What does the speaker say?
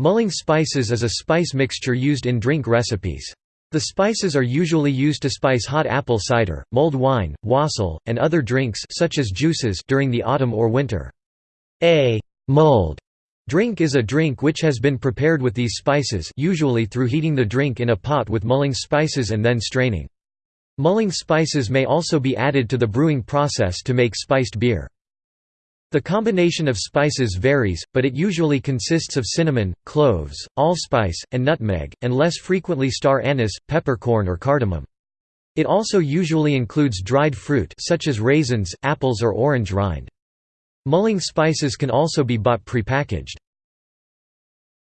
Mulling spices is a spice mixture used in drink recipes. The spices are usually used to spice hot apple cider, mulled wine, wassail, and other drinks such as juices during the autumn or winter. A mulled drink is a drink which has been prepared with these spices usually through heating the drink in a pot with mulling spices and then straining. Mulling spices may also be added to the brewing process to make spiced beer. The combination of spices varies, but it usually consists of cinnamon, cloves, allspice, and nutmeg, and less frequently star anise, peppercorn or cardamom. It also usually includes dried fruit such as raisins, apples or orange rind. Mulling spices can also be bought prepackaged.